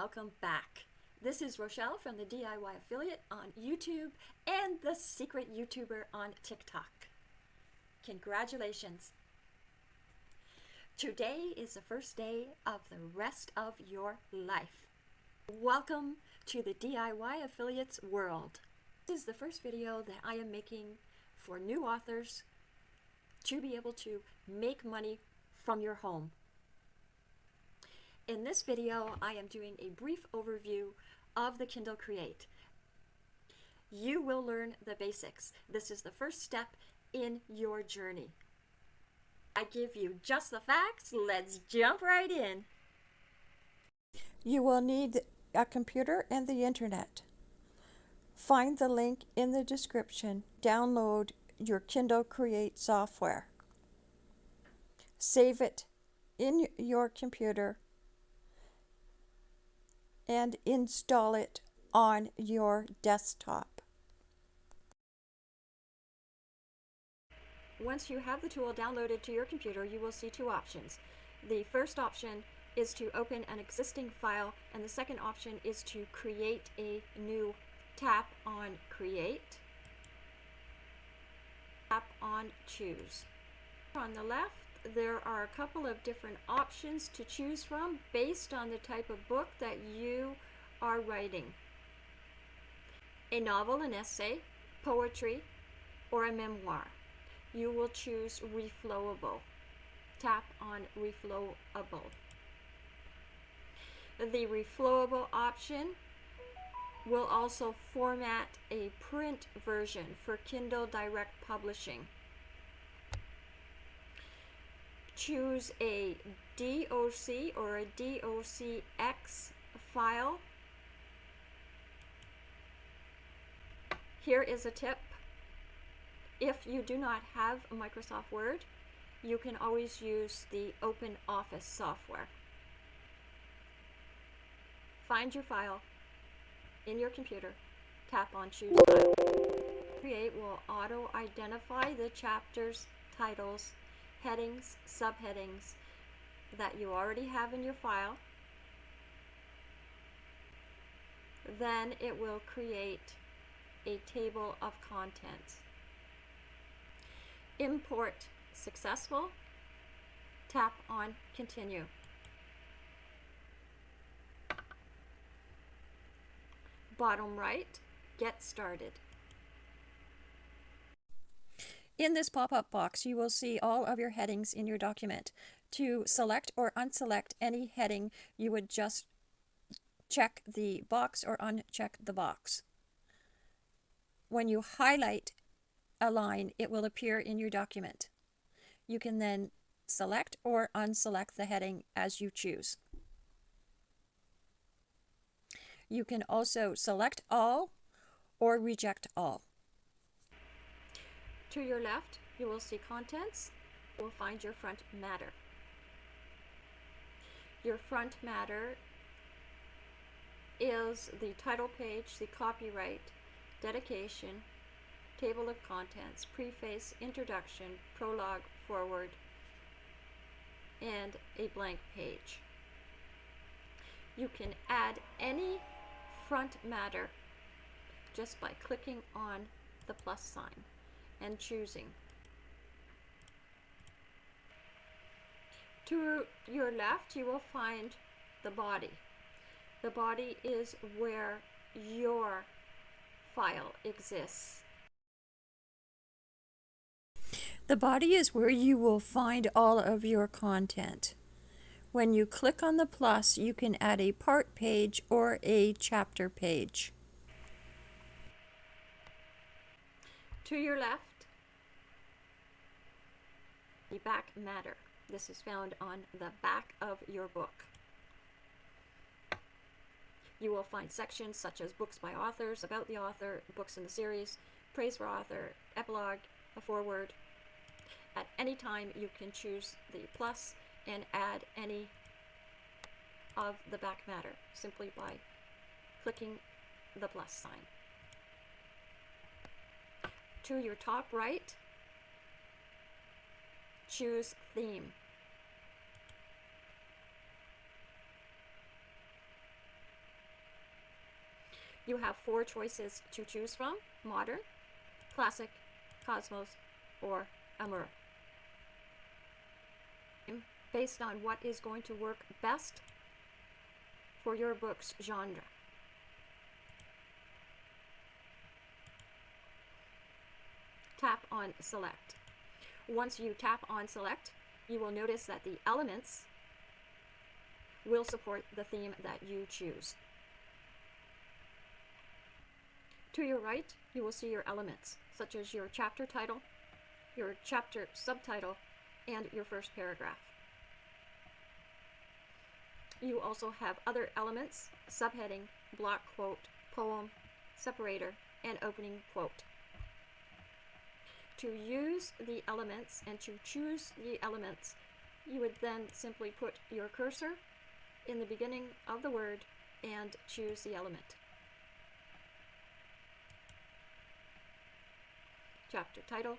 welcome back. This is Rochelle from the DIY Affiliate on YouTube and the Secret YouTuber on TikTok. Congratulations! Today is the first day of the rest of your life. Welcome to the DIY Affiliates world. This is the first video that I am making for new authors to be able to make money from your home. In this video, I am doing a brief overview of the Kindle Create. You will learn the basics. This is the first step in your journey. I give you just the facts. Let's jump right in. You will need a computer and the internet. Find the link in the description. Download your Kindle Create software. Save it in your computer and install it on your desktop. Once you have the tool downloaded to your computer, you will see two options. The first option is to open an existing file, and the second option is to create a new tap on Create, tap on Choose. On the left, there are a couple of different options to choose from based on the type of book that you are writing. A novel, an essay, poetry, or a memoir. You will choose Reflowable. Tap on Reflowable. The Reflowable option will also format a print version for Kindle Direct Publishing choose a DOC or a DOCX file. Here is a tip. If you do not have Microsoft Word, you can always use the Open Office software. Find your file in your computer, tap on Choose. Create will auto-identify the chapters, titles, headings, subheadings that you already have in your file. Then it will create a table of contents. Import successful. Tap on continue. Bottom right, get started. In this pop-up box, you will see all of your headings in your document. To select or unselect any heading, you would just check the box or uncheck the box. When you highlight a line, it will appear in your document. You can then select or unselect the heading as you choose. You can also select all or reject all. To your left, you will see contents. You will find your front matter. Your front matter is the title page, the copyright, dedication, table of contents, preface, introduction, prologue, forward, and a blank page. You can add any front matter just by clicking on the plus sign and choosing. To your left, you will find the body. The body is where your file exists. The body is where you will find all of your content. When you click on the plus, you can add a part page or a chapter page. To your left, the back matter. This is found on the back of your book. You will find sections such as books by authors, about the author, books in the series, praise for author, epilogue, a foreword. At any time, you can choose the plus and add any of the back matter simply by clicking the plus sign. To your top right, choose theme. You have four choices to choose from modern, classic, cosmos, or amour. Based on what is going to work best for your book's genre. Tap on select. Once you tap on select, you will notice that the elements will support the theme that you choose. To your right, you will see your elements, such as your chapter title, your chapter subtitle, and your first paragraph. You also have other elements, subheading, block quote, poem, separator, and opening quote. To use the elements and to choose the elements, you would then simply put your cursor in the beginning of the word and choose the element. Chapter title,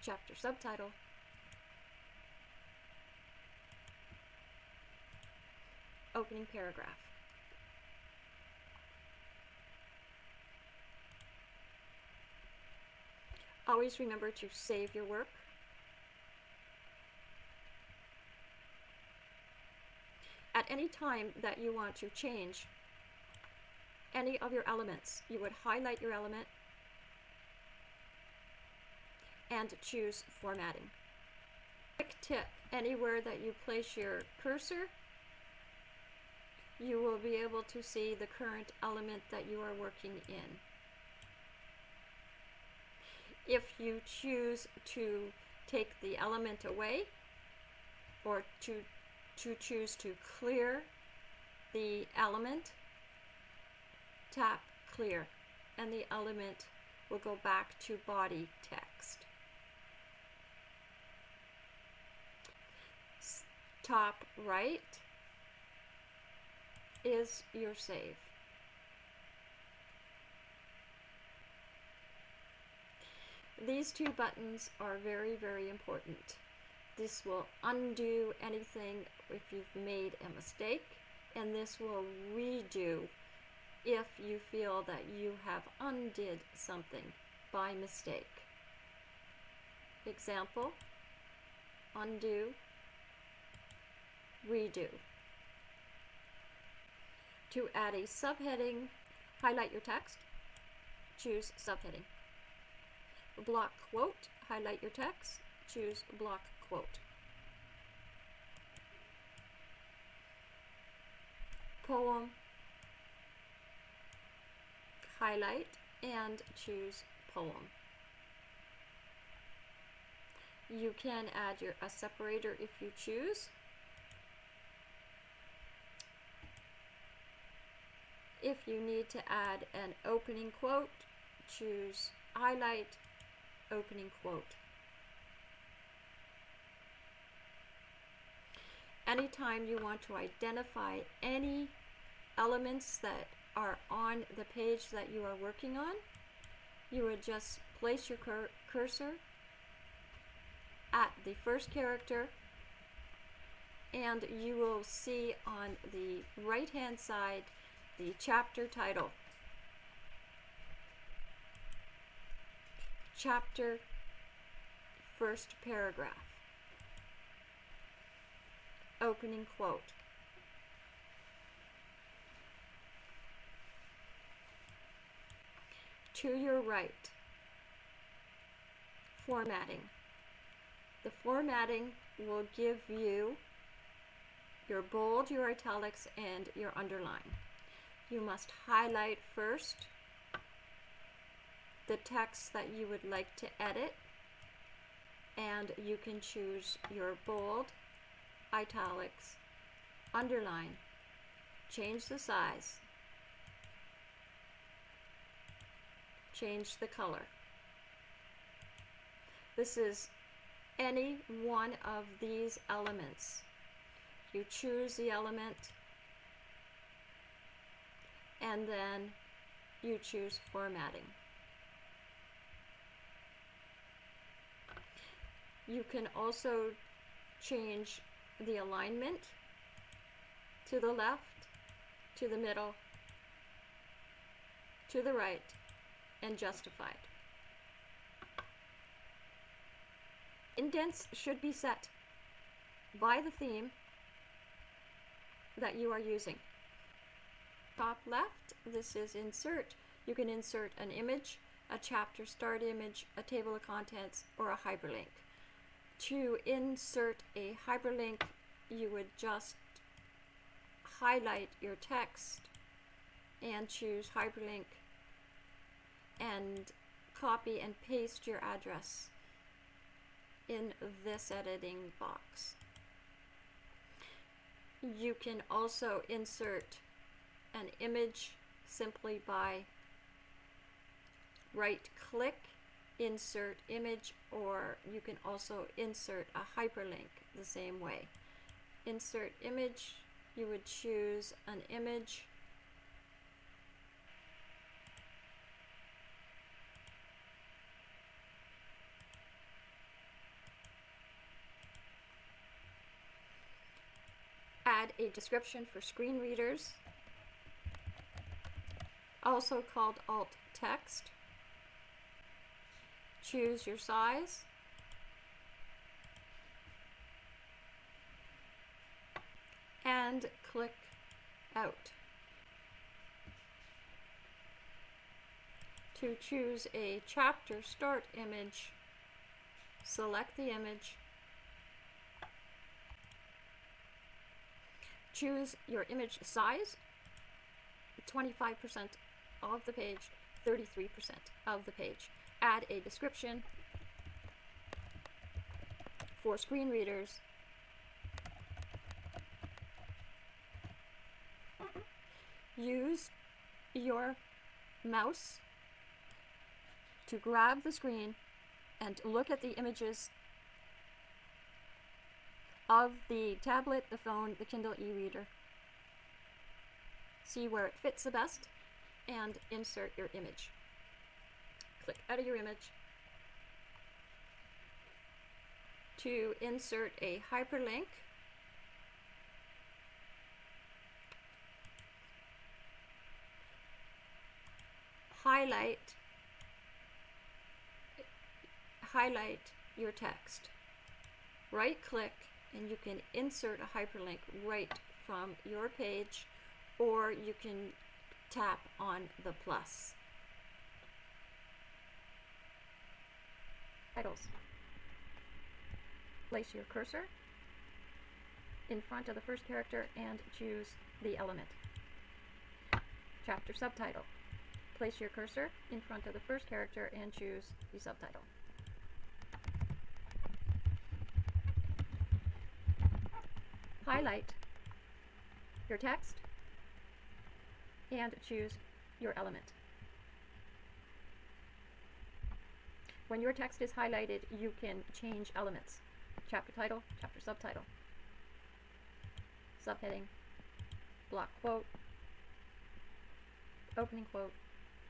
chapter subtitle, opening paragraph. Always remember to save your work. At any time that you want to change any of your elements, you would highlight your element and choose formatting. Quick tip, anywhere that you place your cursor, you will be able to see the current element that you are working in. If you choose to take the element away or to, to choose to clear the element, tap clear and the element will go back to body text. Top right is your save. These two buttons are very, very important. This will undo anything if you've made a mistake, and this will redo if you feel that you have undid something by mistake. Example, undo, redo. To add a subheading, highlight your text, choose subheading. Block quote, highlight your text, choose block quote. Poem, highlight and choose poem. You can add your a separator if you choose. If you need to add an opening quote, choose highlight opening quote. Anytime you want to identify any elements that are on the page that you are working on, you would just place your cur cursor at the first character and you will see on the right hand side the chapter title. Chapter first paragraph. Opening quote. to your right. Formatting. The formatting will give you your bold, your italics, and your underline. You must highlight first the text that you would like to edit, and you can choose your bold, italics, underline, change the size, change the color. This is any one of these elements. You choose the element and then you choose formatting. You can also change the alignment to the left to the middle, to the right, and justified. Indents should be set by the theme that you are using. Top left, this is insert. You can insert an image, a chapter start image, a table of contents, or a hyperlink. To insert a hyperlink, you would just highlight your text and choose hyperlink and copy and paste your address in this editing box. You can also insert an image simply by right click, insert image, or you can also insert a hyperlink the same way. Insert image, you would choose an image add a description for screen readers, also called alt text. Choose your size. And click out. To choose a chapter start image, select the image choose your image size 25% of the page 33% of the page add a description for screen readers use your mouse to grab the screen and look at the images of the tablet, the phone, the Kindle e-reader. See where it fits the best and insert your image. Click out of your image to insert a hyperlink. Highlight highlight your text. Right click and you can insert a hyperlink right from your page or you can tap on the plus. Titles. Place your cursor in front of the first character and choose the element. Chapter subtitle. Place your cursor in front of the first character and choose the subtitle. highlight your text and choose your element. When your text is highlighted, you can change elements. Chapter title, chapter subtitle, subheading, block quote, opening quote,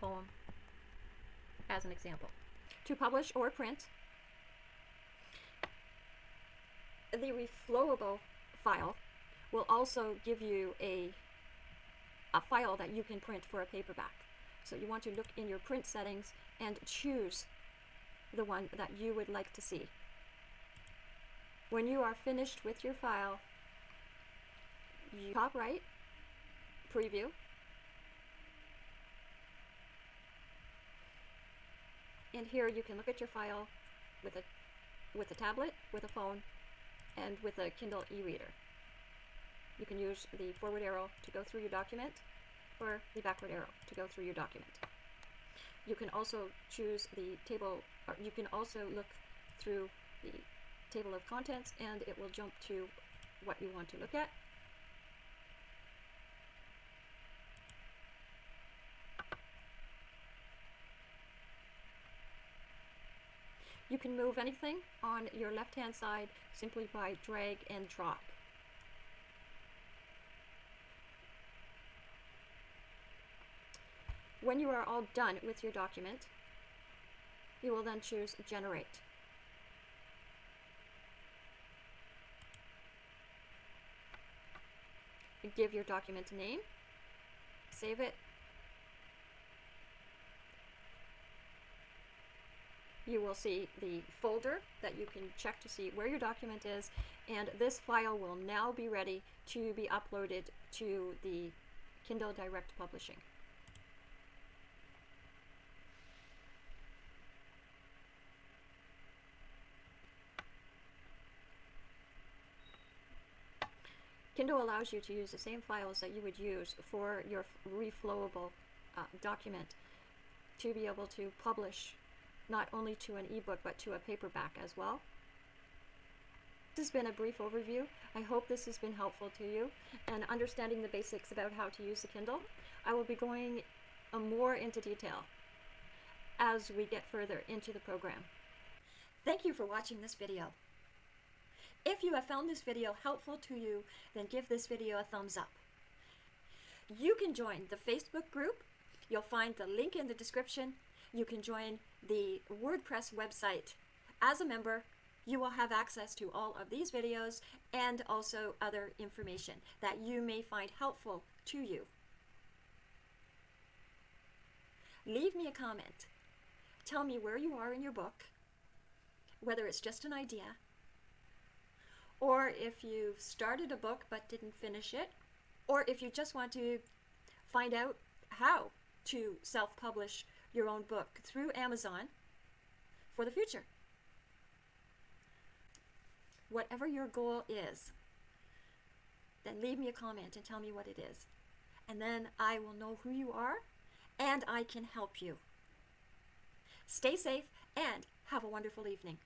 poem, as an example. To publish or print, the reflowable file will also give you a, a file that you can print for a paperback. So you want to look in your print settings and choose the one that you would like to see. When you are finished with your file, you top right, preview, and here you can look at your file with a with a tablet, with a phone, and with a Kindle e-reader. You can use the forward arrow to go through your document or the backward arrow to go through your document. You can also choose the table, or you can also look through the table of contents and it will jump to what you want to look at. You can move anything on your left hand side simply by drag and drop. When you are all done with your document, you will then choose Generate. Give your document a name, save it. You will see the folder that you can check to see where your document is, and this file will now be ready to be uploaded to the Kindle Direct Publishing. Kindle allows you to use the same files that you would use for your reflowable uh, document to be able to publish not only to an ebook but to a paperback as well. This has been a brief overview. I hope this has been helpful to you and understanding the basics about how to use the Kindle. I will be going uh, more into detail as we get further into the program. Thank you for watching this video. If you have found this video helpful to you, then give this video a thumbs up. You can join the Facebook group. You'll find the link in the description. You can join the WordPress website. As a member, you will have access to all of these videos and also other information that you may find helpful to you. Leave me a comment. Tell me where you are in your book, whether it's just an idea, or if you've started a book but didn't finish it, or if you just want to find out how to self publish your own book through Amazon for the future. Whatever your goal is, then leave me a comment and tell me what it is. And then I will know who you are and I can help you. Stay safe and have a wonderful evening.